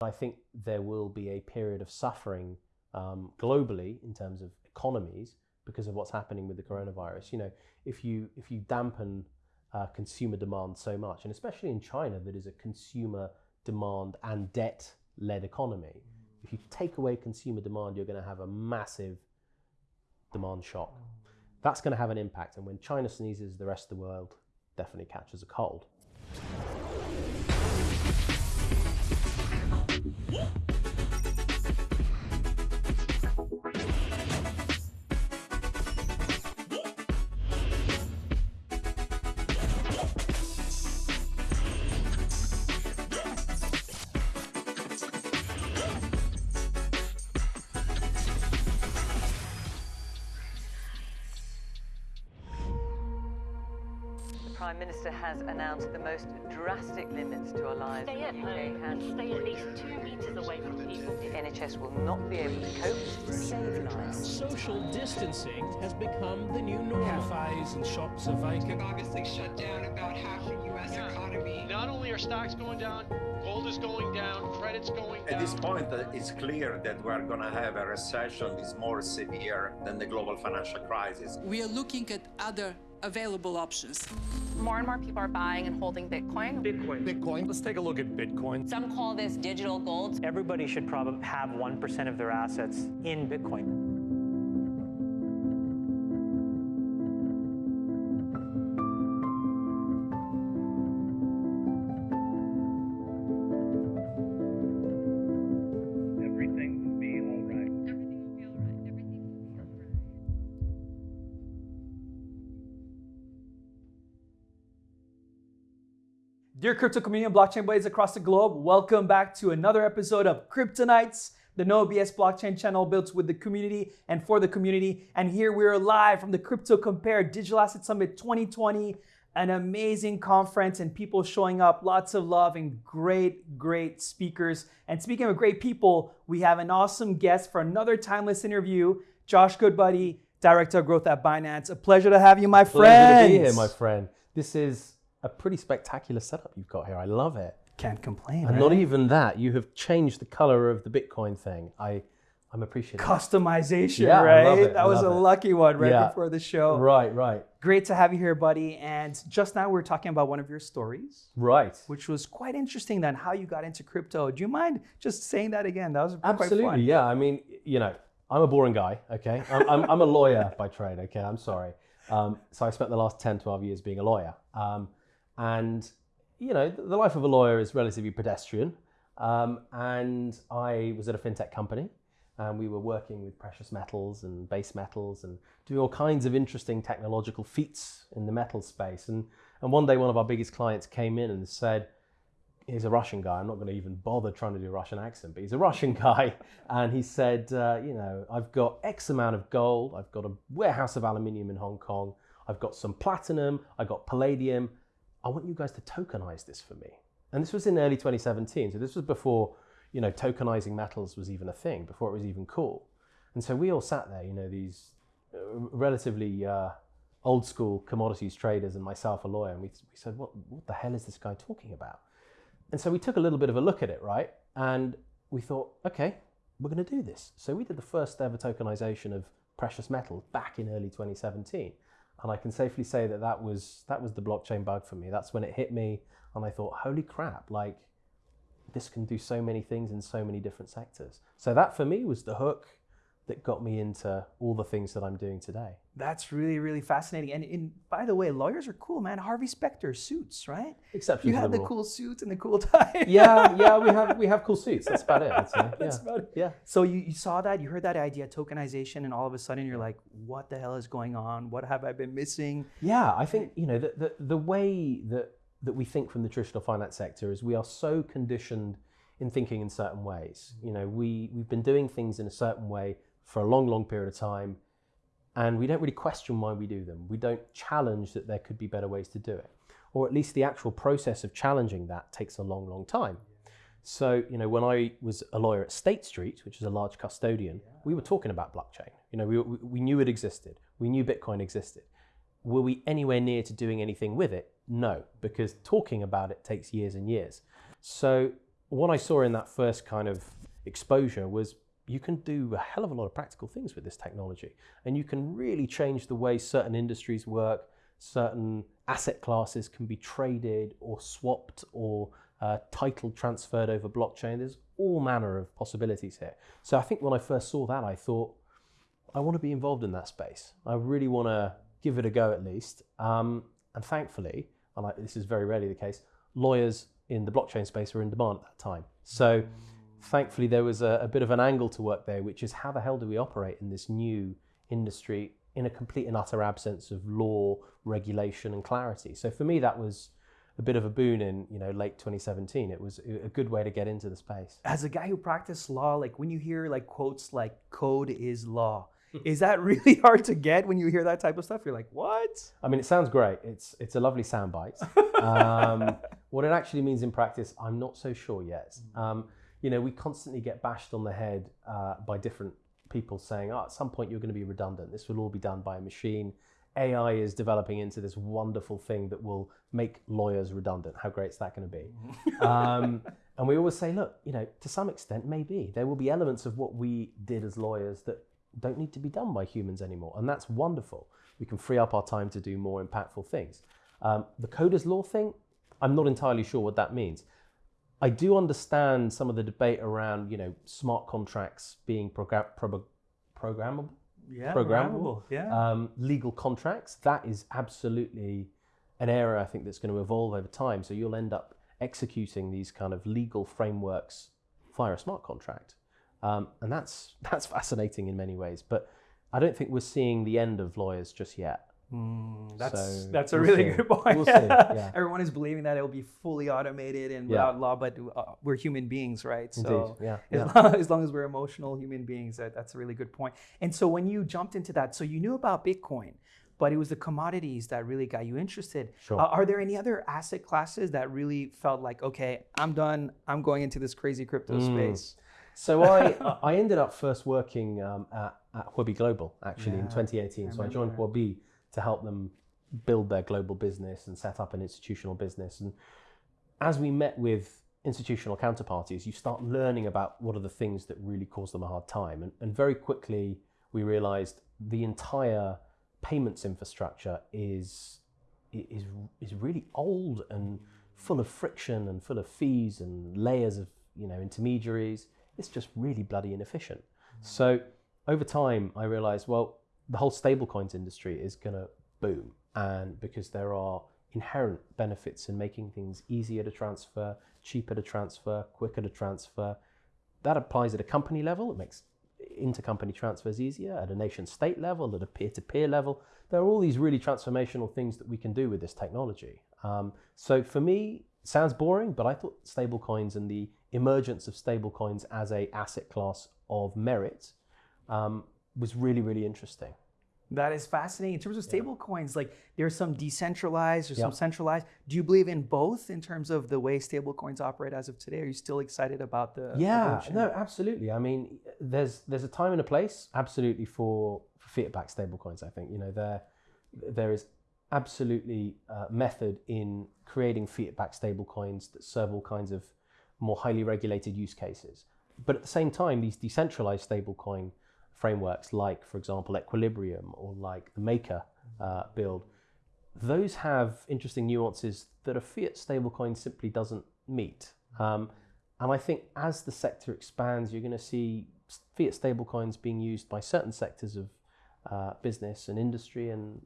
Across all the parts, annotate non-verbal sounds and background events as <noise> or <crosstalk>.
I think there will be a period of suffering um, globally in terms of economies because of what's happening with the coronavirus. You know, if you if you dampen uh, consumer demand so much, and especially in China, that is a consumer demand and debt led economy. If you take away consumer demand, you're going to have a massive demand shock. That's going to have an impact. And when China sneezes, the rest of the world definitely catches a cold. Announced most drastic limits to our lives. Stay at the UK home and stay at least two metres away from people. The NHS will not be able to cope to save lives. Social distancing has become the new normal. Cafes and shops are vacant. obviously shut down about half the U.S. economy. Not only are stocks going down, gold is going down, credit's going down. At this point, uh, it's clear that we're going to have a recession that's more severe than the global financial crisis. We are looking at other available options. More and more people are buying and holding Bitcoin. Bitcoin. Bitcoin. Let's take a look at Bitcoin. Some call this digital gold. Everybody should probably have 1% of their assets in Bitcoin. Dear crypto community and blockchain buddies across the globe, welcome back to another episode of Kryptonites, the No BS blockchain channel built with the community and for the community. And here we are live from the Crypto Compare Digital Asset Summit 2020, an amazing conference and people showing up, lots of love and great, great speakers. And speaking of great people, we have an awesome guest for another timeless interview, Josh Goodbody, Director of Growth at Binance. A pleasure to have you, my friend. Pleasure to be here, my friend. This is a pretty spectacular setup you've got here. I love it. Can't complain. And right? not even that, you have changed the color of the Bitcoin thing. I, I'm appreciative. customization, Yeah, right? That was a it. lucky one right Yeah. before the show. Right, right, Great to have you here, buddy. And just now we were talking about one of your stories, right. which was quite interesting. Then how you got into crypto. Do you mind just saying that again? That was quite Absolutely, yeah. I mean, you know, I'm a boring guy, okay? I'm, I'm, I'm a lawyer <laughs> by trade, okay? I'm sorry. Um, so I spent the last 10, 12 years being a lawyer. Um, and, you know, the life of a lawyer is relatively pedestrian. Um, and I was at a fintech company and we were working with precious metals and base metals and doing all kinds of interesting technological feats in the metal space. And, and one day, one of our biggest clients came in and said, he's a Russian guy. I'm not going to even bother trying to do a Russian accent, but he's a Russian <laughs> guy. And he said, uh, you know, I've got X amount of gold. I've got a warehouse of aluminium in Hong Kong. I've got some platinum. I've got palladium. I want you guys to tokenize this for me. And this was in early 2017. So this was before, you know, tokenizing metals was even a thing, before it was even cool. And so we all sat there, you know, these uh, relatively uh, old school commodities traders and myself, a lawyer, and we, we said, what, what the hell is this guy talking about? And so we took a little bit of a look at it, right? And we thought, okay, we're going to do this. So we did the first ever tokenization of precious metals back in early 2017. And I can safely say that that was, that was the blockchain bug for me. That's when it hit me. And I thought, holy crap, like this can do so many things in so many different sectors. So that for me was the hook that got me into all the things that I'm doing today. That's really, really fascinating. And, and by the way, lawyers are cool, man. Harvey Specter suits, right? Exceptions You had the rule. cool suit and the cool <laughs> tie. yeah, yeah, we have we have cool suits. That's about it. I'd. <laughs> That's about it. Yeah. So you, you saw that, you heard that idea, tokenization, and all of a sudden you're like, what the hell is going on? What have I been missing? Yeah, I think you know the, the the way that that we think from the traditional finance sector is we are so conditioned in thinking in certain ways. Mm-hmm. You know, we we've been doing things in a certain way for a long, long period of time, and we don't really question why we do them. We don't challenge that there could be better ways to do it, or at least the actual process of challenging that takes a long, long time. So, you know, when I was a lawyer at State Street, which is a large custodian, we were talking about blockchain. You know, we, we we knew it existed. We knew Bitcoin existed. Were we anywhere near to doing anything with it? No, because talking about it takes years and years. So what I saw in that first kind of exposure was you can do a hell of a lot of practical things with this technology, and you can really change the way certain industries work. Certain asset classes can be traded or swapped or uh, title transferred over blockchain. There's all manner of possibilities here. So I think when I first saw that, I thought, I want to be involved in that space. I really want to give it a go at least. Um, and thankfully, and I, this is very rarely the case, lawyers in the blockchain space were in demand at that time. So thankfully, there was a, a bit of an angle to work there, which is how the hell do we operate in this new industry in a complete and utter absence of law, regulation, and clarity? So for me, that was a bit of a boon in you know late 2017 it was a good way to get into the space. As a guy who practiced law like when you hear like quotes like code is law <laughs> is that really hard to get when you hear that type of stuff? You're like what? I mean it sounds great. It's it's a lovely soundbite. <laughs> Um, what it actually means in practice i'm not so sure yet. Um, you know we constantly get bashed on the head uh, by different people saying oh at some point you're going to be redundant this will all be done by a machine AI is developing into this wonderful thing that will make lawyers redundant. How great is that going to be? <laughs> um, and we always say, look, you know, to some extent, maybe there will be elements of what we did as lawyers that don't need to be done by humans anymore, and that's wonderful. We can free up our time to do more impactful things. Um, the coders law thing, I'm not entirely sure what that means. I do understand some of the debate around, you know, smart contracts being program- pro- programmable yeah, programmable. Yeah. Um, legal contracts, that is absolutely an area I think that's going to evolve over time. So you'll end up executing these kind of legal frameworks via a smart contract. Um, and that's <laughs> that's fascinating in many ways. But I don't think we're seeing the end of lawyers just yet. Mm, that's So that's a we'll really see. good point. We'll see, <laughs> yeah. Everyone is believing that it will be fully automated and Yeah. without law, but uh, we're human beings, right? So yeah, as, yeah. Long, as long as we're emotional human beings, that, that's a really good point. And so when you jumped into that, so you knew about Bitcoin, but it was the commodities that really got you interested. Sure. Uh, are there any other asset classes that really felt like, okay, I'm done. I'm going into this crazy crypto Mm. space? So I <laughs> I ended up first working um, at, at Huobi Global actually in 2018. I so I joined remember. Huobi to help them build their global business and set up an institutional business. And as we met with institutional counterparties, you start learning about what are the things that really cause them a hard time. And, and very quickly we realized the entire payments infrastructure is is is really old and full of friction and full of fees and layers of you know intermediaries. It's just really bloody inefficient. Mm. So over time, I realized well, the whole stablecoins industry is going to boom, and because there are inherent benefits in making things easier to transfer, cheaper to transfer, quicker to transfer. That applies at a company level. It makes intercompany transfers easier at a nation state level, at a peer to peer level. There are all these really transformational things that we can do with this technology. Um, so for me, sounds boring, but I thought stablecoins and the emergence of stablecoins as a asset class of merit um, was really, really interesting. That is fascinating. In terms of stable coins, like there's some decentralized, there's some centralized. Do you believe in both in terms of the way stable coins operate as of today? Are you still excited about the Yeah, evolution? no, absolutely. I mean, there's there's a time and a place, absolutely for, for fiat-backed stablecoins. I think you know there there is absolutely uh, method in creating fiat-backed stablecoins that serve all kinds of more highly regulated use cases. But at the same time, these decentralized stablecoin frameworks, like for example Equilibrium or like the Maker uh, build, those have interesting nuances that a fiat stablecoin simply doesn't meet. Um, and I think as the sector expands, you're going to see fiat stablecoins being used by certain sectors of uh, business and industry, and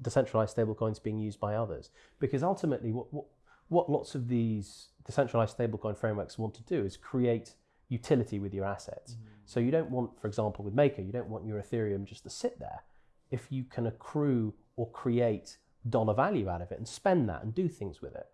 decentralized stablecoins being used by others. Because ultimately, what, what what lots of these decentralized stablecoin frameworks want to do is create utility with your assets. So you don't want, for example, with Maker, you don't want your Ethereum just to sit there. If you can accrue or create dollar value out of it and spend that and do things with it,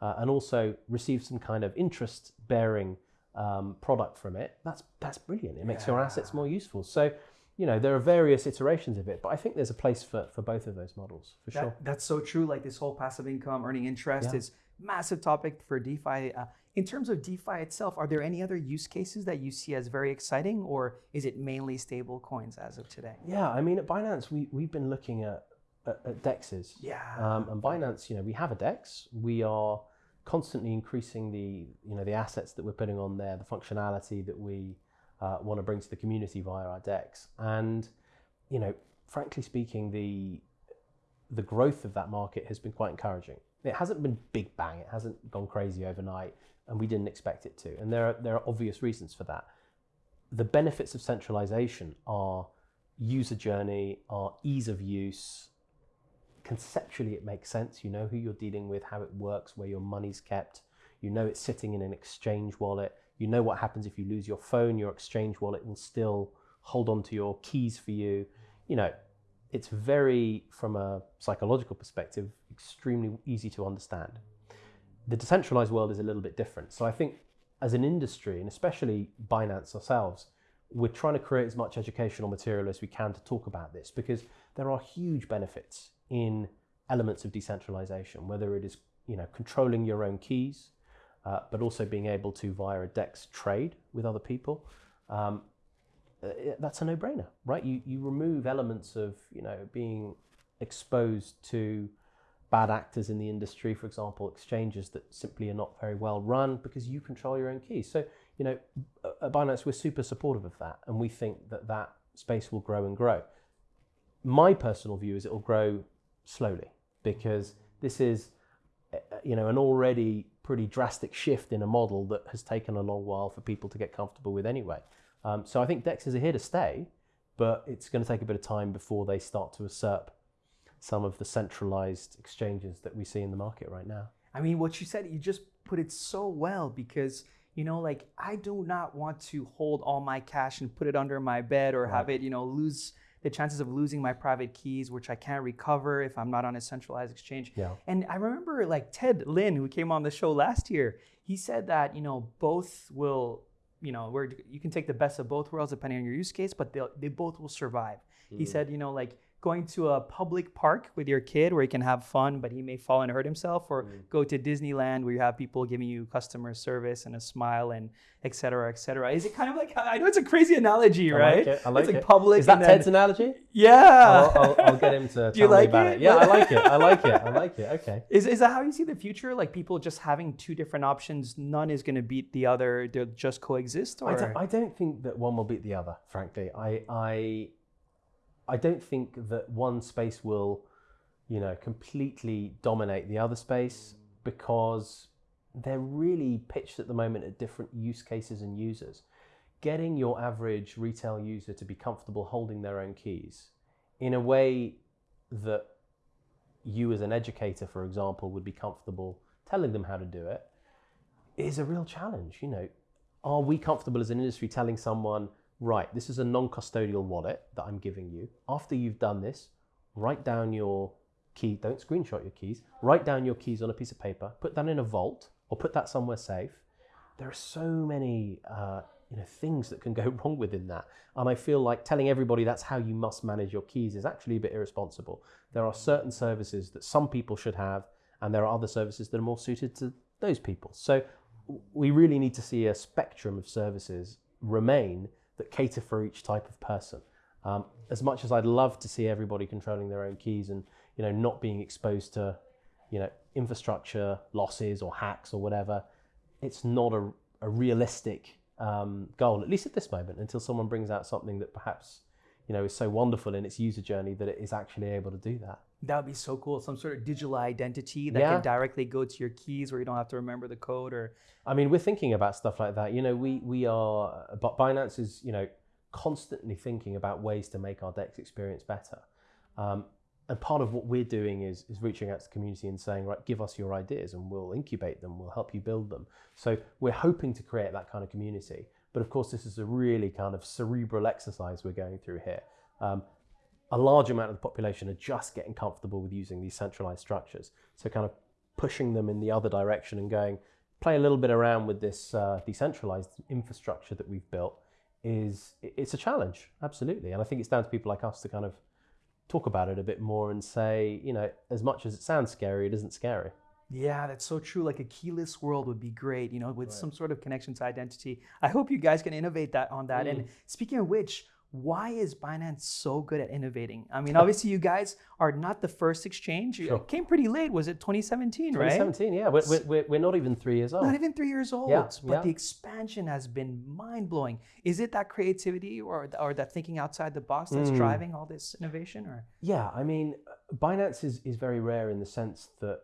uh, and also receive some kind of interest-bearing um, product from it, that's that's brilliant. It makes your assets more useful. So, you know, there are various iterations of it, but I think there's a place for, for both of those models for That- sure. That's so true. Like this whole passive income, earning interest Yeah. is massive topic for DeFi. Uh, in terms of DeFi itself, are there any other use cases that you see as very exciting, or is it mainly stable coins as of today? Yeah, I mean, at Binance, we, we've been looking at, at, at DEXs. Yeah. Um, and Binance, you know, we have a DEX. We are constantly increasing the you know the assets that we're putting on there, the functionality that we uh, want to bring to the community via our DEX. and you know, frankly speaking, the the growth of that market has been quite encouraging. It hasn't been big bang. It hasn't gone crazy overnight, and we didn't expect it to. And there are there are obvious reasons for that. The benefits of centralization are user journey, are ease of use. Conceptually, it makes sense. You know who you're dealing with, how it works, where your money's kept. You know it's sitting in an exchange wallet. You know what happens if you lose your phone. Your exchange wallet will still hold on to your keys for you. You know, it's very, from a psychological perspective, extremely easy to understand. The decentralized world is a little bit different. So I think as an industry, and especially Binance ourselves, we're trying to create as much educational material as we can to talk about this because there are huge benefits in elements of decentralization, whether it is you know controlling your own keys, uh, but also being able to via a DEX trade with other people. Um, that's a no-brainer, right? You you remove elements of you know being exposed to bad actors in the industry, for example, exchanges that simply are not very well run because you control your own keys. So you know, at Binance we're super supportive of that, and we think that that space will grow and grow. My personal view is it will grow slowly because this is uh, you know an already pretty drastic shift in a model that has taken a long while for people to get comfortable with anyway. Um, so I think DEXs are here to stay, but it's going to take a bit of time before they start to usurp some of the centralized exchanges that we see in the market right now. I mean, what you said, you just put it so well because, you know, like I do not want to hold all my cash and put it under my bed or right. have it, you know, lose the chances of losing my private keys, which I can't recover if I'm not on a centralized exchange. Yeah. And I remember like Ted Lin, who came on the show last year, he said that, you know, both will you know, where you can take the best of both worlds depending on your use case, but they they both will survive. Mm. He said, you know, like going to a public park with your kid where he can have fun, but he may fall and hurt himself, or mm. go to Disneyland where you have people giving you customer service and a smile and et cetera, et cetera. Is it kind of like, I know it's a crazy analogy, I right? Like it. I like it's it. like public. Is that then, Ted's analogy? Yeah. I'll, I'll, I'll get him to <laughs> tell like me about it? it. Yeah, I like it. I <laughs> like it. I like it. Okay. Is, is that how you see the future? Like people just having two different options, none is going to beat the other, they'll just coexist? Or? I don't, I don't think that one will beat the other, frankly. I, I I don't think that one space will, you know, completely dominate the other space because they're really pitched at the moment at different use cases and users. Getting your average retail user to be comfortable holding their own keys in a way that you as an educator, for example, would be comfortable telling them how to do it is a real challenge. You know, are we comfortable as an industry telling someone right, this is a non-custodial wallet that I'm giving you. After you've done this, write down your key, don't screenshot your keys, write down your keys on a piece of paper, put that in a vault or put that somewhere safe. There are so many uh, you know, things that can go <laughs> wrong within that. And I feel like telling everybody that's how you must manage your keys is actually a bit irresponsible. There are certain services that some people should have, and there are other services that are more suited to those people. So we really need to see a spectrum of services remain that cater for each type of person. Um, as much as I'd love to see everybody controlling their own keys and you know not being exposed to you know infrastructure losses or hacks or whatever, it's not a, a realistic um, goal at least at this moment until someone brings out something that perhaps you know is so wonderful in its user journey that it is actually able to do that. That would be so cool. Some sort of digital identity that Yeah. can directly go to your keys where you don't have to remember the code or I mean, we're thinking about stuff like that. You know, we we are, but Binance is you know constantly thinking about ways to make our Dex experience better. Um, and part of what we're doing is is reaching out to the community and saying, right, give us your ideas and we'll incubate them, we'll help you build them. So we're hoping to create that kind of community. But of course, this is a really kind of cerebral exercise we're going through here. Um, a large amount of the population are just getting comfortable with using these centralized structures. So kind of pushing them in the other direction and going, play a little bit around with this uh, decentralized infrastructure that we've built is it's a challenge, absolutely. And I think it's down to people like us to kind of talk about it a bit more and say, you know, as much as it sounds scary, it isn't scary. Yeah, that's so true. Like a keyless world would be great, you know, with some sort of connection to identity. I hope you guys can innovate that on that. And speaking of which, why is Binance so good at innovating? I mean, obviously, you guys are not the first exchange. You Sure. came pretty late. Was it 2017, right? 2017, yeah. We're, we're- we're, we're not even three years old. Not even three years old, Yeah, but yeah. the expansion has been mind blowing. Is it that creativity or, or that thinking outside the box that's Mm. driving all this innovation? Or Yeah, I mean, Binance is, is very rare in the sense that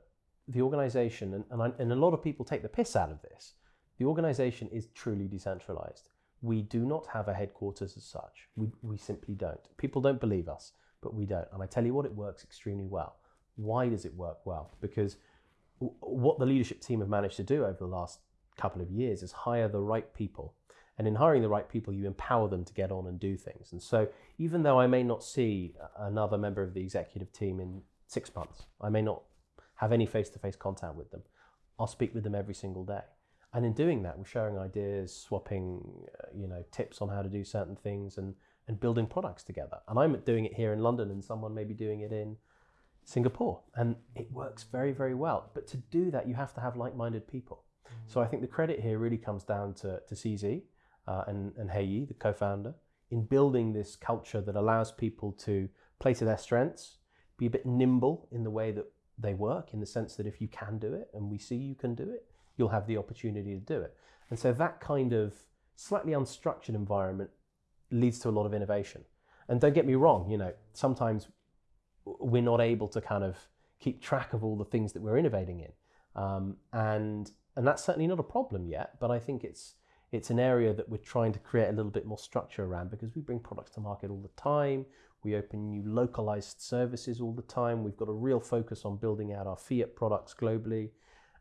the organization, and, and, I, and a lot of people take the piss out of this, the organization is truly decentralized. We do not have a headquarters as such. We, we simply don't. People don't believe us, but we don't. And I tell you what, it works extremely well. Why does it work well? Because what the leadership team have managed to do over the last couple of years is hire the right people. And in hiring the right people, you empower them to get on and do things. And so, even though I may not see another member of the executive team in six months, I may not have any face to face contact with them, I'll speak with them every single day. And in doing that, we're sharing ideas, swapping, uh, you know, tips on how to do certain things, and and building products together. And I'm doing it here in London, and someone may be doing it in Singapore, and it works very, very well. But to do that, you have to have like-minded people. So I think the credit here really comes down to to CZ uh, and and He Yi, the co-founder, in building this culture that allows people to play to their strengths, be a bit nimble in the way that they work, in the sense that if you can do it, and we see you can do it, you'll have the opportunity to do it. And so that kind of slightly unstructured environment leads to a lot of innovation. And don't get me wrong, you know, sometimes we're not able to kind of keep track of all the things that we're innovating in. Um, and and that's certainly not a problem yet, but I think it's it's an area that we're trying to create a little bit more structure around because we bring products to market all the time. We open new localized services all the time. We've got a real focus on building out our fiat products globally.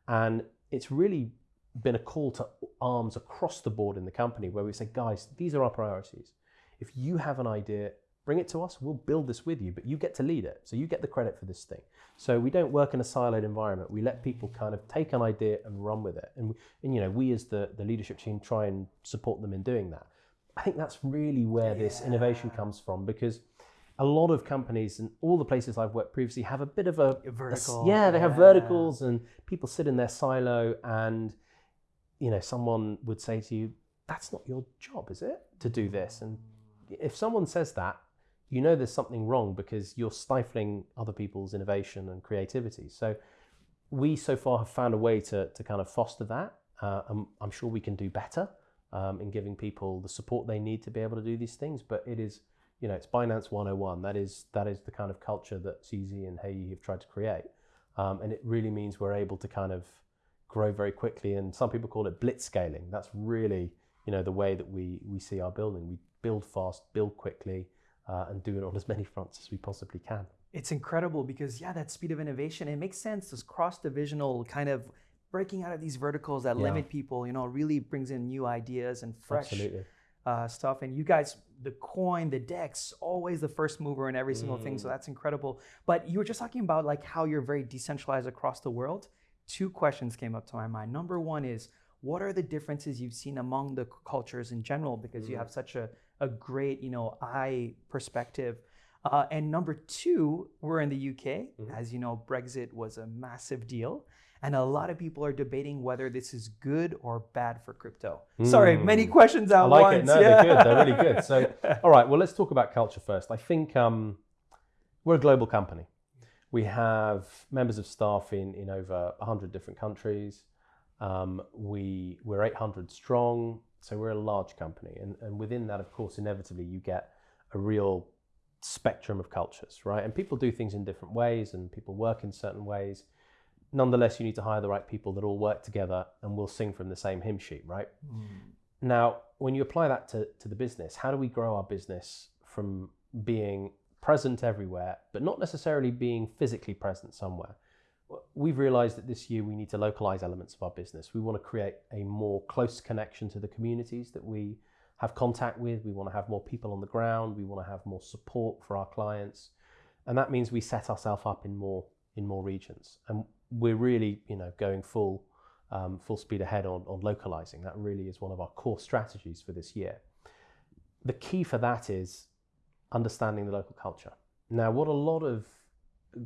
And it's really been a call to arms across the board in the company where we say, guys, these are our priorities. If you have an idea, bring it to us. We'll build this with you, but you get to lead it. So you get the credit for this thing. So we don't work in a siloed environment. We let people kind of take an idea and run with it. And, and you know, we as the, the leadership team try and support them in doing that. I think that's really where this innovation comes from because a lot of companies and all the places I've worked previously have a bit of a vertical, yeah, they have yeah. verticals and people sit in their silo and you know someone would say to you, "That's not your job, is it, to do this?" And if someone says that, you know there's something wrong because you're stifling other people's innovation and creativity. So we so far have found a way to, to kind of foster that. Uh, and I'm sure we can do better um, in giving people the support they need to be able to do these things. But it is, you know, it's Binance 101. That is that is the kind of culture that CZ and Hey have tried to create. Um, and it really means we're able to kind of grow very quickly. And some people call it blitz scaling. That's really, you know, the way that we, we see our building. We build fast, build quickly, uh, and do it on as <laughs> many fronts as we possibly can. it's incredible because yeah, that speed of innovation, it makes sense. This cross-divisional kind of breaking out of these verticals that Yeah. limit people, you know, really brings in new ideas and fresh Absolutely. Uh, stuff. And you guys, the coin, the DEX, always the first mover in every single thing. So Mm. that's incredible. But you were just talking about like how you're very decentralized across the world. Two questions came up to my mind. Number one is, what are the differences you've seen among the cultures in general? Because you Mm. have such a, a great, you know, eye perspective. Uh, and number two, we're in the UK. Mm-hmm. As you know, Brexit was a massive deal. And a lot of people are debating whether this is good or bad for crypto. Sorry, many Mm. questions at I like once. it. No, they're good. They're really <laughs> good. So, all right. Well, let's talk about culture first. I think um, we're a global company. We have members of staff in in over hundred different countries. Um, we we're 800 strong, so we're a large company, and and within that, of course, inevitably you get a real spectrum of cultures, right? And people do things in different ways, and people work in certain ways. Nonetheless, you need to hire the right people that all work together and will sing from the same hymn sheet, right? Hmm. Now, when you apply that to, to the business, how do we grow our business from being present everywhere, but not necessarily being physically present somewhere? We've realized that this year we need to localize elements of our business. We want to create a more close connection to the communities that we have contact with. We want to have more people on the ground. We want to have more support for our clients. And that means we set ourselves up in more in more regions. And we're really, you know, going full um, full speed ahead on, on localizing. That really is one of our core strategies for this year. The key for that is understanding the local culture. Now, what a lot of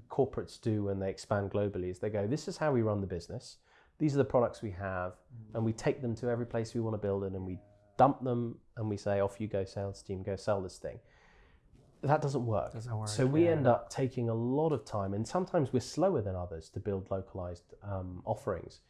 corporates do when they expand globally is they go, This is how we run the business. These are the products we have, and we take them to every place we want to build it, and we dump them and we say, off you go, sales team, go sell this thing. That doesn't work. Doesn't work, So we yeah. end up taking a lot of time, and sometimes we're slower than others to build localized um, offerings.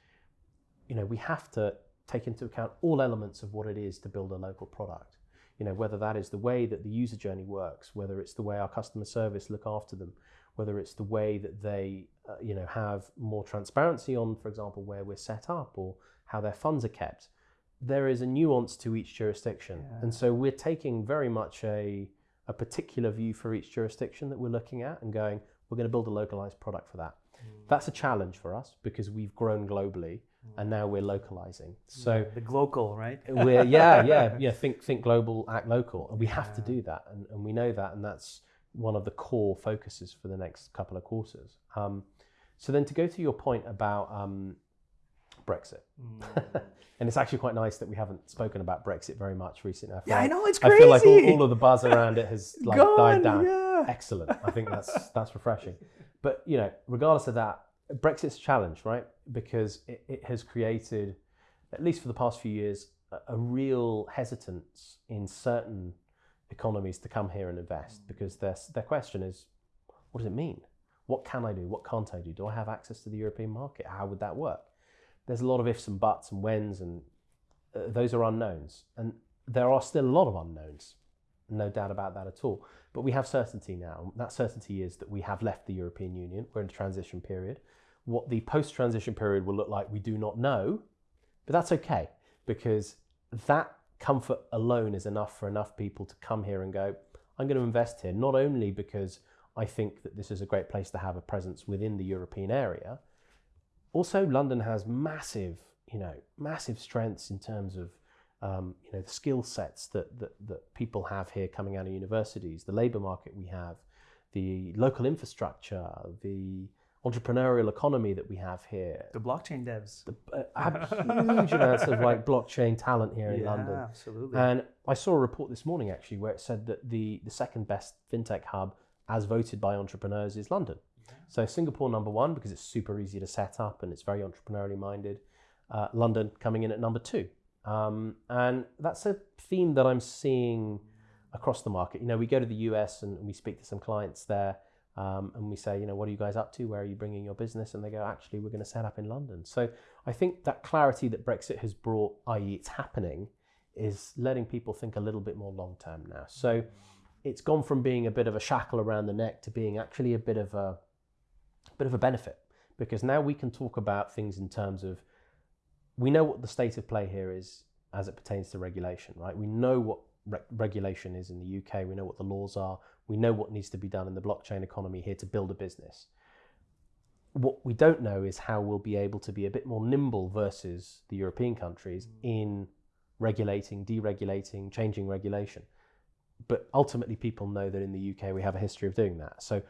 You know, we have to take into account all elements of what it is to build a local product. You know, whether that is the way that the user journey works, whether it's the way our customer service look after them, whether it's the way that they, uh, you know, have more transparency on, for example, where we're set up or how their funds are kept. There is a nuance to each jurisdiction, and so we're taking very much a a particular view for each jurisdiction that we're looking at and going, we're going to build a localized product for that. That's a challenge for us because we've grown globally and now we're localizing. So the glocal, right? <laughs> we're yeah, <laughs> yeah, yeah. Think think global, act local, and we have to do that, and, and we know that, and that's one of the core focuses for the next couple of quarters. Um, so then to go to your point about um, Brexit, mm. <laughs> and it's actually quite nice that we haven't spoken about Brexit very much recently. feel Yeah, I know, it's I feel like all, all of the buzz around it has like Gone, died down. yeah. Excellent. I think that's that's refreshing. But you know, regardless of that, Brexit's a challenge, right? Because it, it has created, at least for the past few years, a, a real hesitance in certain economies to come here and invest mm. because their their question is, what does it mean? What can I do? What can't I do? Do I have access to the European market? How would that work? There's a lot of ifs and buts and whens, and uh, those are unknowns. And there are still a lot of unknowns, no doubt about that at all. But we have certainty now. That certainty is that we have left the European Union. We're in a transition period. What the post transition period will look like, we do not know, but that's okay because that comfort alone is enough for enough people to come here and go, I'm going to invest here, not only because I think that this is a great place to have a presence within the European area, also London has massive, you know, massive strengths in terms of um, you know the skill sets that, that that people have here coming out of universities, the labour market we have, the local infrastructure, the entrepreneurial economy that we have here. The blockchain devs. The, uh, have huge amounts of like blockchain talent here in Yeah, London. absolutely. And I saw a report this morning actually where it said that the the second best fintech hub, as voted by entrepreneurs, is London. So Singapore number one because it's super easy to set up and it's very entrepreneurially minded. Uh, London coming in at number two, um, and that's a theme that I'm seeing across the market. You know, we go to the US and we speak to some clients there. Um, and we say, you know, what are you guys up to? Where are you bringing your business? And they go, actually, we're going to set up in London. So I think that clarity that Brexit has brought, i.e., it's happening, is letting people think a little bit more long term now. So it's gone from being a bit of a shackle around the neck to being actually a bit of a bit of a benefit because now we can talk about things in terms of we know what the state of play here is as it pertains to regulation, right? We know what re- regulation is in the UK. We know what the laws are. We know what needs to be done in the blockchain economy here to build a business. What we don't know is how we'll be able to be a bit more nimble versus the European countries mm. in regulating, deregulating, changing regulation. But ultimately, people know that in the UK we have a history of doing that. So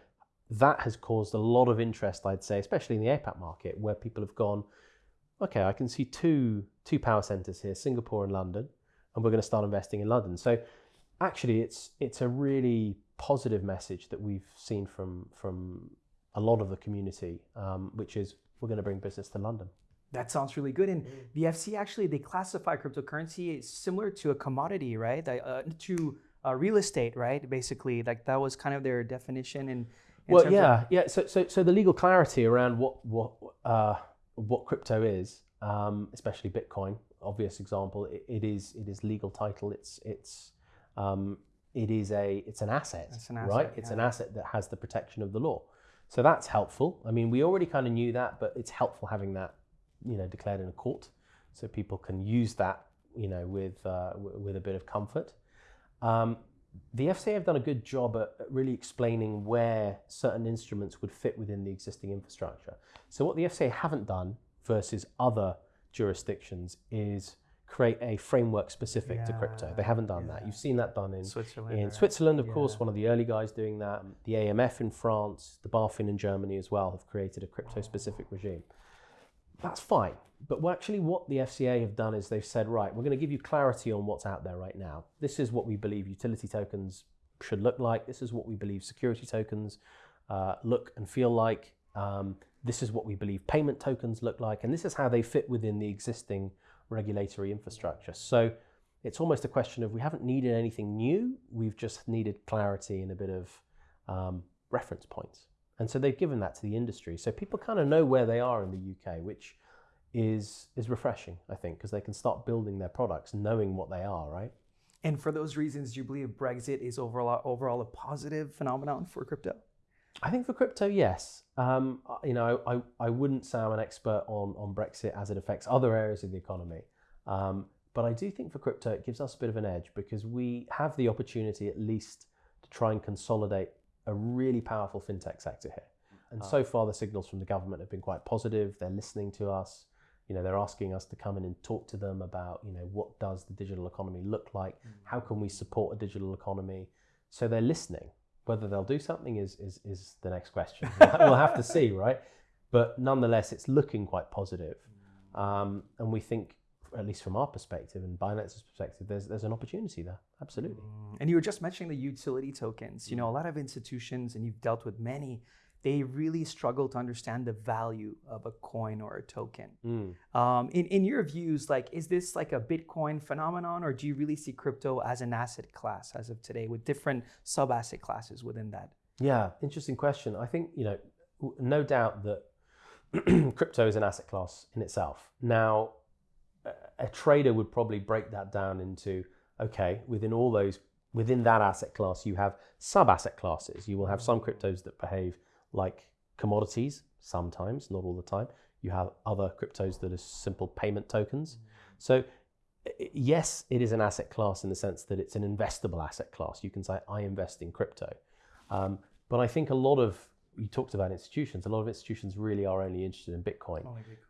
that has caused a lot of interest, I'd say, especially in the APAC market, where people have gone, okay, I can see two two power centers here, Singapore and London, and we're going to start investing in London. So actually, it's it's a really positive message that we've seen from from a lot of the community, um, which is we're going to bring business to London. That sounds really good. And the FCA actually they classify cryptocurrency similar to a commodity, right? Uh, to uh, real estate, right? Basically, like that was kind of their definition. And well, yeah, yeah. So, so, so the legal clarity around what what uh, what crypto is, um, especially Bitcoin, obvious example. It, it is it is legal title. It's it's um, it is a it's an asset, It's an right? asset, It's an asset that has the protection of the law. So that's helpful. I mean, we already kind of knew that, but it's helpful having that, you know, declared in a court, so people can use that, you know, with uh, with a bit of comfort. Um, the FCA have done a good job at, at really explaining where certain instruments would fit within the existing infrastructure. So what the FCA haven't done versus other jurisdictions is create a framework specific to crypto. They haven't done that. You've seen that done in Switzerland, in right? Switzerland, of course, one of the early guys doing that. The AMF in France, the BaFin in Germany as well have created a crypto specific regime. That's fine. But actually, what the FCA have done is they've said, right, we're going to give you clarity on what's out there right now. This is what we believe utility tokens should look like. This is what we believe security tokens uh, look and feel like. Um, this is what we believe payment tokens look like. And this is how they fit within the existing regulatory infrastructure. So it's almost a question of we haven't needed anything new, we've just needed clarity and a bit of um, reference points. And so they've given that to the industry. So people kind of know where they are in the UK, which is is refreshing, I think, because they can start building their products knowing what they are, right? And for those reasons, do you believe Brexit is overall overall a positive phenomenon for crypto? I think for crypto, yes. Um, you know, I, I wouldn't say I'm an expert on, on Brexit as it affects other areas of the economy. Um, but I do think for crypto, it gives us a bit of an edge because we have the opportunity at least to try and consolidate a really powerful fintech sector here. And ah. so far, the signals from the government have been quite positive. They're listening to us. You know, they're asking us to come in and talk to them about, you know, what does the digital economy look like? Hmm. How can we support a digital economy? So they're listening. Whether they'll do something is is, is the next question. <laughs> we'll have to see, right? But nonetheless, it's looking quite positive. Hmm. Um, and we think, at least from our perspective and Binance's perspective, there's there's an opportunity there. Absolutely. And you were just mentioning the utility tokens. You know, a lot of institutions, and you've dealt with many, they really struggle to understand the value of a coin or a token. Mm. Um, in, in your views, like, is this like a Bitcoin phenomenon, or do you really see crypto as an asset class as of today with different sub asset classes within that? Yeah, interesting question. I think, you know, no doubt that <clears throat> crypto is an asset class in itself. Now, a- trader would probably break that down into okay, within all those, within that asset class, you have sub asset classes. You will have some cryptos that behave like commodities sometimes, not all the time. You have other cryptos that are simple payment tokens. So, yes, it is an asset class in the sense that it's an investable asset class. You can say, I invest in crypto. Um, but I think a lot of, you talked about institutions, a lot of institutions really are only interested in Bitcoin,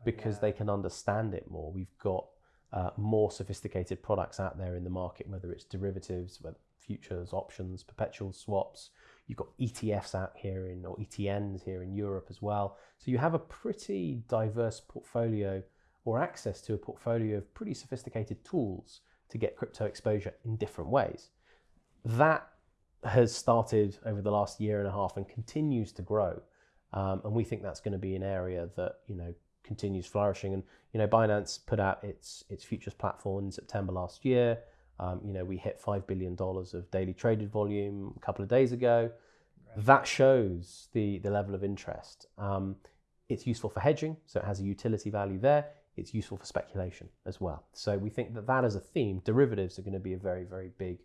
because they can understand it more. We've got uh, more sophisticated products out there in the market, whether it's derivatives, whether futures, options, perpetual swaps. You've got ETFs out here in, or ETNs here in Europe as well. So you have a pretty diverse portfolio or access to a portfolio of pretty sophisticated tools to get crypto exposure in different ways. That has started over the last year and a half and continues to grow. Um, and we think that's going to be an area that, you know, continues flourishing. And you know, Binance put out its its futures platform in September last year. Um, you know, we hit five billion dollars of daily traded volume a couple of days ago. That shows the the level of interest. Um, it's useful for hedging, so it has a utility value there. It's useful for speculation as well. So we think that that as a theme, derivatives are going to be a very very big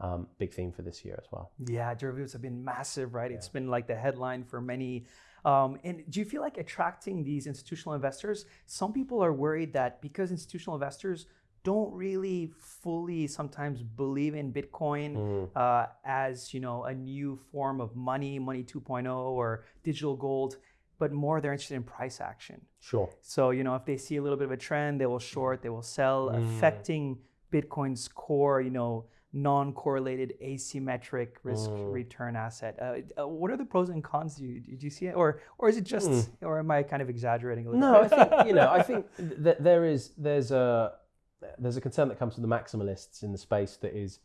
um, big theme for this year as well. Yeah, derivatives have been massive, right? It's been like the headline for many. Um, and do you feel like attracting these institutional investors? Some people are worried that because institutional investors don't really fully sometimes believe in Bitcoin uh, as you know a new form of money, money 2.0 or digital gold, but more they're interested in price action. Sure. So you know if they see a little bit of a trend, they will short, they will sell, affecting Bitcoin's core, you know, non-correlated asymmetric risk return asset. Uh, uh, what are the pros and cons? Do you, do you see it, or or is it just, or am I kind of exaggerating a little? Bit? No, I think you know. I think that there is there's a there's a concern that comes from the maximalists in the space that is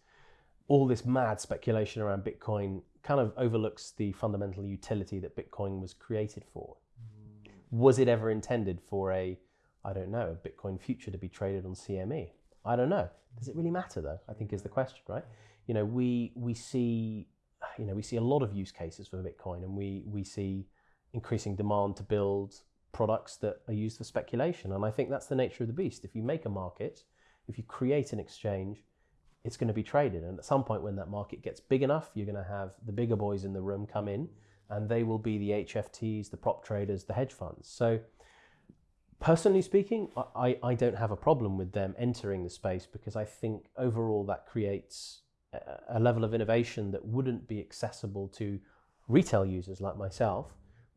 all this mad speculation around Bitcoin kind of overlooks the fundamental utility that Bitcoin was created for. Was it ever intended for a I don't know a Bitcoin future to be traded on CME? I don't know. Does it really matter though? I think is the question, right? You know, we we see you know we see a lot of use cases for Bitcoin, and we we see increasing demand to build products that are used for speculation. And I think that's the nature of the beast. If you make a market, if you create an exchange, it's going to be traded. And at some point, when that market gets big enough, you're going to have the bigger boys in the room come in, and they will be the HFTs, the prop traders, the hedge funds. So, personally speaking, I, I don't have a problem with them entering the space because I think overall that creates a, level of innovation that wouldn't be accessible to retail users like myself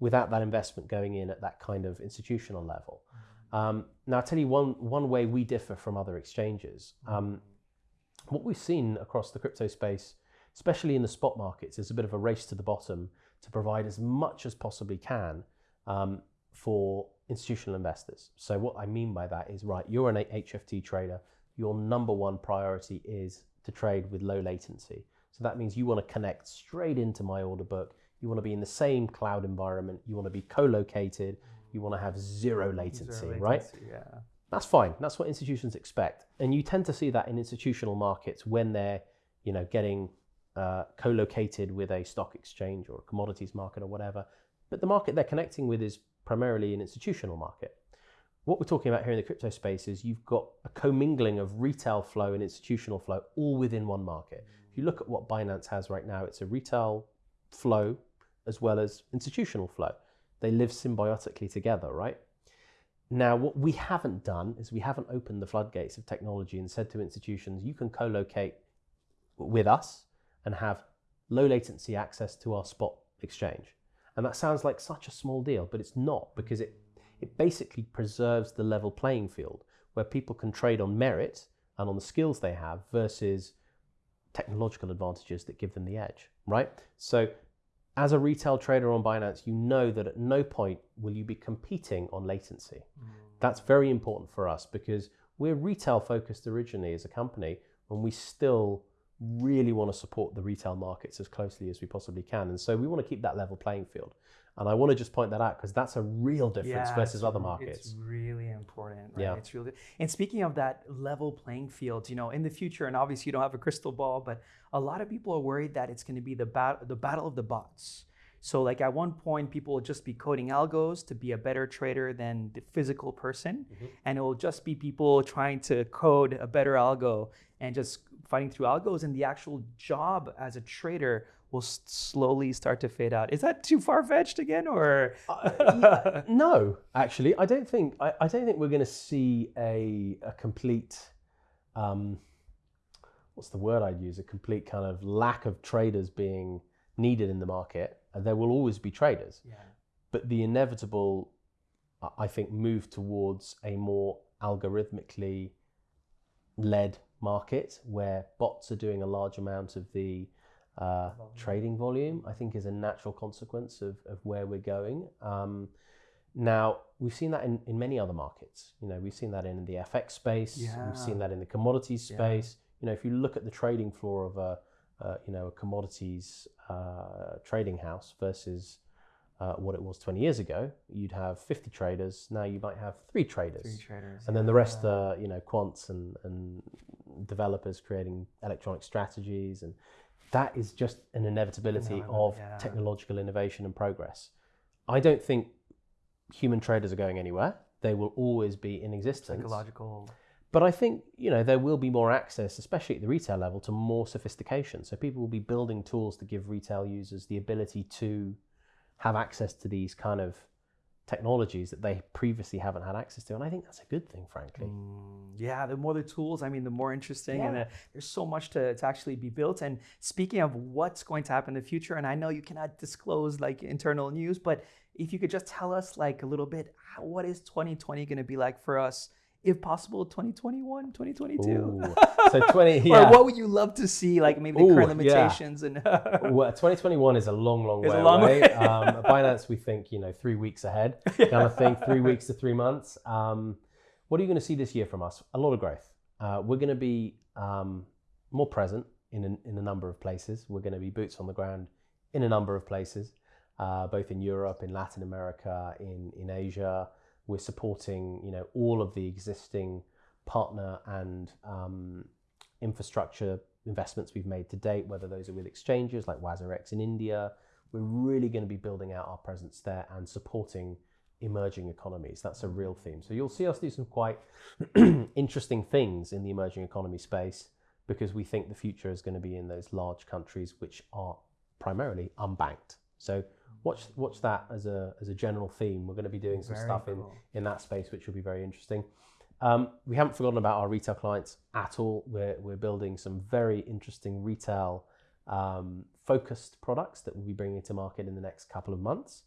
without that investment going in at that kind of institutional level. Um, now, I'll tell you one, one way we differ from other exchanges. Um, what we've seen across the crypto space, especially in the spot markets, is a bit of a race to the bottom to provide as much as possibly can um, for institutional investors. So, what I mean by that is right, you're an HFT trader, your number one priority is to trade with low latency. So, that means you want to connect straight into my order book. You want to be in the same cloud environment. You want to be co located. You want to have zero latency, Zero right? latency, Yeah. That's fine. That's what institutions expect, and you tend to see that in institutional markets when they're, you know, getting uh, co-located with a stock exchange or a commodities market or whatever. But the market they're connecting with is primarily an institutional market. What we're talking about here in the crypto space is you've got a commingling of retail flow and institutional flow all within one market. Mm. If you look at what Binance has right now, it's a retail flow as well as institutional flow. They live symbiotically together, right? Now, what we haven't done is we haven't opened the floodgates of technology and said to institutions, you can co locate with us and have low latency access to our spot exchange. And that sounds like such a small deal, but it's not because it, it basically preserves the level playing field where people can trade on merit and on the skills they have versus technological advantages that give them the edge, right? So as a retail trader on Binance, you know that at no point will you be competing on latency. Mm. That's very important for us because we're retail focused originally as a company, and we still really want to support the retail markets as closely as we possibly can. And so we want to keep that level playing field. And I want to just point that out because that's a real difference yeah, versus other markets. It's really important, right? Yeah. It's really and speaking of that level playing field, you know, in the future, and obviously you don't have a crystal ball, but a lot of people are worried that it's going to be the bat- the battle of the bots. So like at one point, people will just be coding algos to be a better trader than the physical person, mm-hmm. and it will just be people trying to code a better algo and just fighting through algos, and the actual job as a trader will slowly start to fade out. Is that too far fetched again, or uh, <laughs> no? Actually, I don't think I, I don't think we're going to see a a complete. Um, what's the word I'd use? A complete kind of lack of traders being needed in the market. There will always be traders, yeah. but the inevitable, I think, move towards a more algorithmically led market where bots are doing a large amount of the uh, trading volume, I think is a natural consequence of, of where we're going. Um, now, we've seen that in, in many other markets. You know, we've seen that in the FX space. Yeah. We've seen that in the commodities space. Yeah. You know, if you look at the trading floor of a, uh, you know, a commodities uh, trading house versus uh, what it was 20 years ago, you'd have 50 traders. Now you might have three traders. Three traders. And then the rest are, you know, quants and, and developers creating electronic strategies. And that is just an inevitability no, of yeah. technological innovation and progress. I don't think human traders are going anywhere. They will always be in existence. Psychological. But I think you know there will be more access, especially at the retail level, to more sophistication. So people will be building tools to give retail users the ability to have access to these kind of technologies that they previously haven't had access to. And I think that's a good thing, frankly. Mm, yeah, the more the tools, I mean, the more interesting. Yeah. And there's so much to, to actually be built. And speaking of what's going to happen in the future, and I know you cannot disclose like internal news, but if you could just tell us like a little bit, what is 2020 going to be like for us? If possible 2021 2022 Ooh. <laughs> so 20 yeah. or what would you love to see like maybe the Ooh, current limitations yeah. and <laughs> well 2021 is a long long it's way long away way. um, binance we think you know three weeks ahead <laughs> yeah. kind of thing three weeks to three months um, what are you going to see this year from us a lot of growth uh, we're going to be um, more present in a, in a number of places we're going to be boots on the ground in a number of places uh, both in europe in latin america in, in asia we're supporting you know all of the existing partner and um, infrastructure investments we've made to date, whether those are with exchanges like WazirX in India. We're really going to be building out our presence there and supporting emerging economies. That's a real theme. So you'll see us do some quite <clears throat> interesting things in the emerging economy space because we think the future is going to be in those large countries which are primarily unbanked. So watch watch that as a as a general theme. We're going to be doing some very stuff cool. in in that space, which will be very interesting. Um, we haven't forgotten about our retail clients at all. We're we're building some very interesting retail um, focused products that we'll be bringing to market in the next couple of months.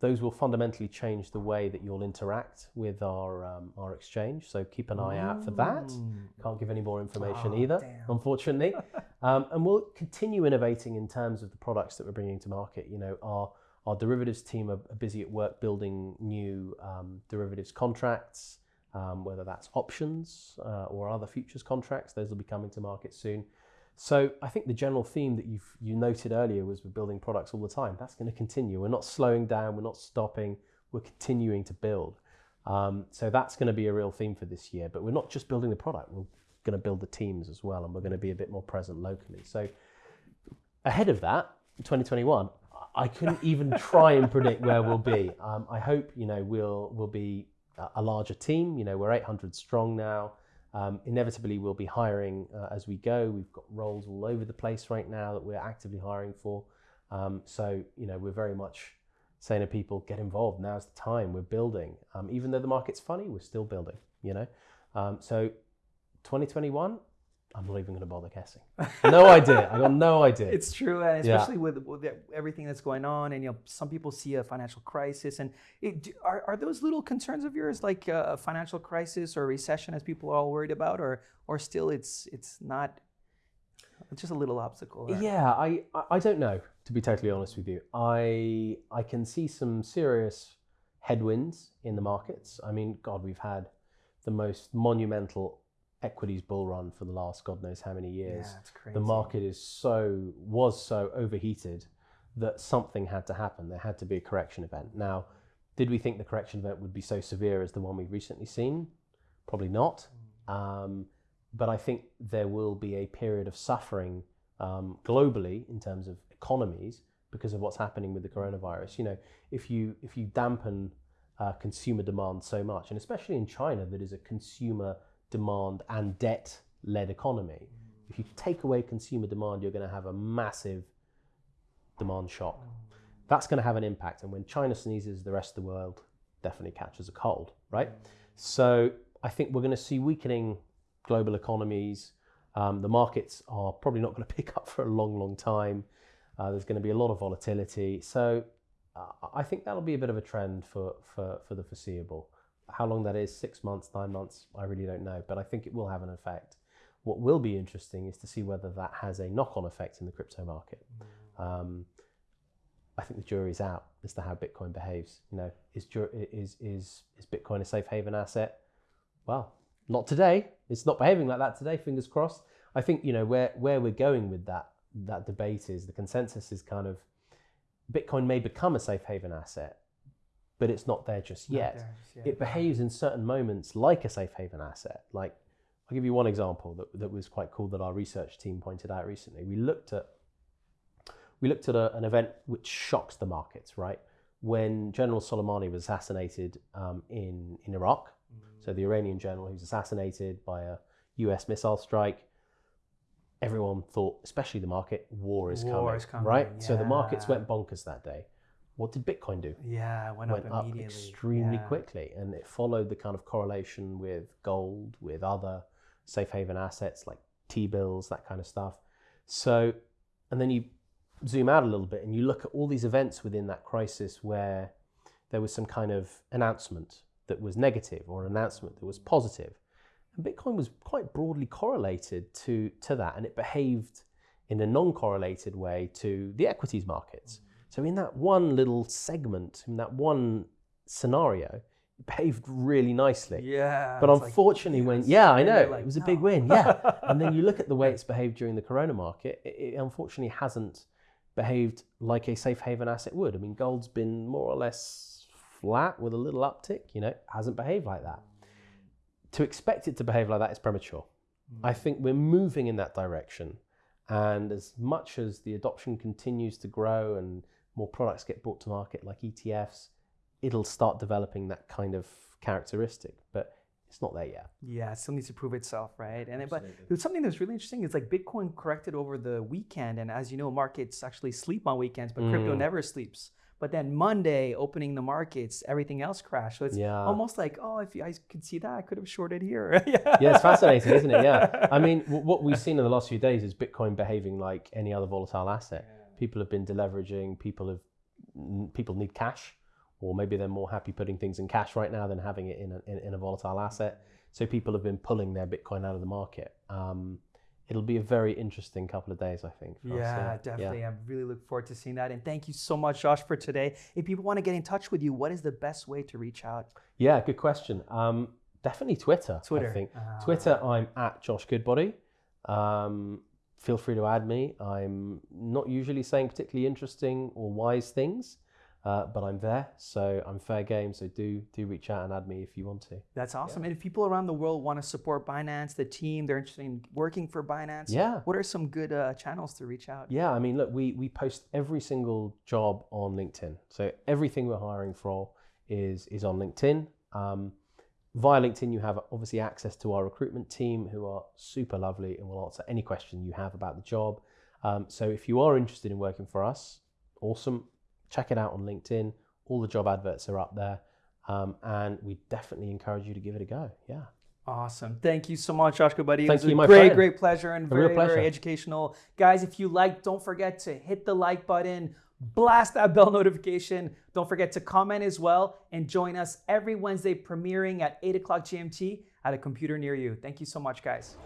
Those will fundamentally change the way that you'll interact with our um, our exchange. So keep an eye out for that. Can't give any more information oh, either, damn. unfortunately. <laughs> Um, and we'll continue innovating in terms of the products that we're bringing to market. You know, our our derivatives team are busy at work building new um, derivatives contracts, um, whether that's options uh, or other futures contracts. Those will be coming to market soon. So I think the general theme that you you noted earlier was we're building products all the time. That's going to continue. We're not slowing down. We're not stopping. We're continuing to build. Um, so that's going to be a real theme for this year. But we're not just building the product; we're going to build the teams as well, and we're going to be a bit more present locally. So ahead of that, 2021, I couldn't even try and predict where we'll be. Um, I hope you know we'll we'll be a- larger team. You know, we're 800 strong now. Um, inevitably, we'll be hiring uh, as we go. We've got roles all over the place right now that we're actively hiring for. Um, so you know, we're very much saying to people, get involved. Now's the time. We're building. Um, even though the market's funny, we're still building. You know, um, so 2021. I'm not even going to bother guessing. No idea. I got no idea. It's true, and Yeah. especially with, with everything that's going on, and you know, some people see a financial crisis, and it, are, are those little concerns of yours like a financial crisis or recession, as people are all worried about, or or still it's it's not, it's just a little obstacle. or- Yeah, I, I- I don't know, to be totally honest with you. I I can see some serious headwinds in the markets. I mean, God, we've had the most monumental equities bull run for the last God knows how many years. Yeah, crazy. The market is so was so overheated that something had to happen. There had to be a correction event. Now, did we think the correction event would be so severe as the one we've recently seen? Probably not. Um, but I think there will be a period of suffering um, globally in terms of economies because of what's happening with the coronavirus. You know, if you if you dampen uh, consumer demand so much, and especially in China, that is a consumer demand and debt led economy. If you take away consumer demand, you're going to have a massive demand shock. That's going to have an impact. And when China sneezes, the rest of the world definitely catches a cold, right? So I think we're going to see weakening global economies. Um, the markets are probably not going <laughs> to pick up for a long, long time. Uh, there's going to be a lot of volatility. So uh, I think that'll be a bit of a trend for, for, for the foreseeable. How long that is, six months, nine months, I really don't know, but I think it will have an effect. What will be interesting is to see whether that has a knock on effect in the crypto market. Um, I think the jury's out as to how Bitcoin behaves. You know, is is is is Bitcoin a safe haven asset? Well, not today. It's not behaving like that today. Fingers crossed. I think you know where where we're going with that that debate is the consensus is kind of Bitcoin may become a safe haven asset, but it's not there just yet. there yet. It behaves in certain moments like a safe haven asset. Like I'll give you one example that, that was quite cool that our research team pointed out recently. We looked at we looked at a, an event which shocks the markets, right? When General Soleimani was assassinated um, in, in Iraq, so the Iranian general who was assassinated by a US missile strike, everyone thought, especially the market, war is War coming, is coming, right? So the markets went bonkers that day. What did Bitcoin do? Yeah, it went, went up up extremely Yeah. quickly, and it followed the kind of correlation with gold, with other safe haven assets like T bills, that kind of stuff. So, and then you zoom out a little bit and you look at all these events within that crisis where there was some kind of announcement that was negative or an announcement that was positive. And Bitcoin was quite broadly correlated to, to that, and it behaved in a non correlated way to the equities markets. So, in that one little segment, in that one scenario, it behaved really nicely. Yeah, But it's like, unfortunately, when, yes. yeah, I know, like, it was a no. big win. Yeah. <laughs> and then you look at the way it's behaved during the corona market, it, it unfortunately hasn't behaved like a safe haven asset would. I mean, gold's been more or less flat with a little uptick, you know, hasn't behaved like that. To expect it to behave like that is premature. I hmm. think we're moving in that direction. And as much as the adoption continues to grow and more products get brought to market like ETFs, it'll start developing that kind of characteristic. But it's not there yet. Yeah, it still needs to prove itself, right? And it, but there's something that's really interesting is like Bitcoin corrected over the weekend, and as you know, markets actually sleep on weekends, but crypto Mm. never sleeps. But then Monday, opening the markets, everything else crashed. So it's Yeah. almost like, oh, if you guys could see that, I could have shorted here. yeah. <laughs> yeah, it's fascinating, isn't it? Yeah. I mean, w- what we've seen in the last few days is Bitcoin behaving like any other volatile asset. People have been deleveraging. People have people need cash, or maybe they're more happy putting things in cash right now than having it in a, in, in a volatile asset. So people have been pulling their Bitcoin out of the market. Um, it'll be a very interesting couple of days, I think. Yeah, definitely. I really look forward to seeing that. And thank you so much, Josh, for today. If people want to get in touch with you, what is the best way to reach out? Yeah, good question. Um, definitely Twitter. Twitter. I think Ah. Twitter. I'm at Josh Goodbody. Um, feel free to add me. I'm not usually saying particularly interesting or wise things, Uh, but I'm there, so I'm fair game. So do do reach out and add me if you want to. That's awesome. And if people around the world want to support Binance, the team, they're interested in working for Binance. Yeah. What are some good uh, channels to reach out? Yeah, I mean, look, we we post every single job on LinkedIn. So everything we're hiring for is is on LinkedIn. Um, via LinkedIn, you have obviously access to our recruitment team, who are super lovely and will answer any question you have about the job. Um, so if you are interested in working for us, awesome. Check it out on LinkedIn. All the job adverts are up there, um, and we definitely encourage you to give it a go. Yeah. Awesome. Thank you so much, Josh Buddy. Thank it was you, a my great, friend. great pleasure and A very, pleasure. very educational. Guys, if you like, don't forget to hit the like button, blast that bell notification. Don't forget to comment as well and join us every Wednesday premiering at 8 o'clock GMT at a computer near you. Thank you so much, guys.